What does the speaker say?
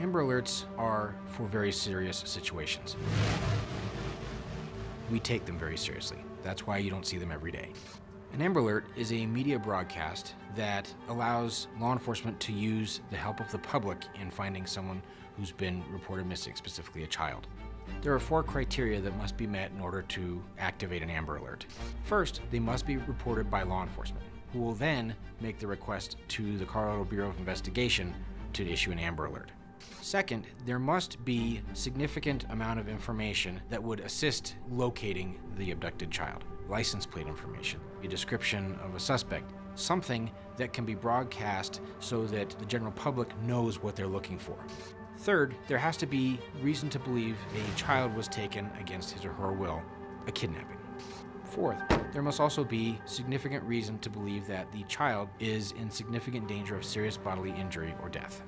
Amber Alerts are for very serious situations. We take them very seriously. That's why you don't see them every day. An Amber Alert is a media broadcast that allows law enforcement to use the help of the public in finding someone who's been reported missing, specifically a child. There are four criteria that must be met in order to activate an Amber Alert. First, they must be reported by law enforcement, who will then make the request to the Colorado Bureau of Investigation to issue an Amber Alert. Second, there must be significant amount of information that would assist locating the abducted child. License plate information, a description of a suspect, something that can be broadcast so that the general public knows what they're looking for. Third, there has to be reason to believe a child was taken against his or her will, a kidnapping. Fourth, there must also be significant reason to believe that the child is in significant danger of serious bodily injury or death.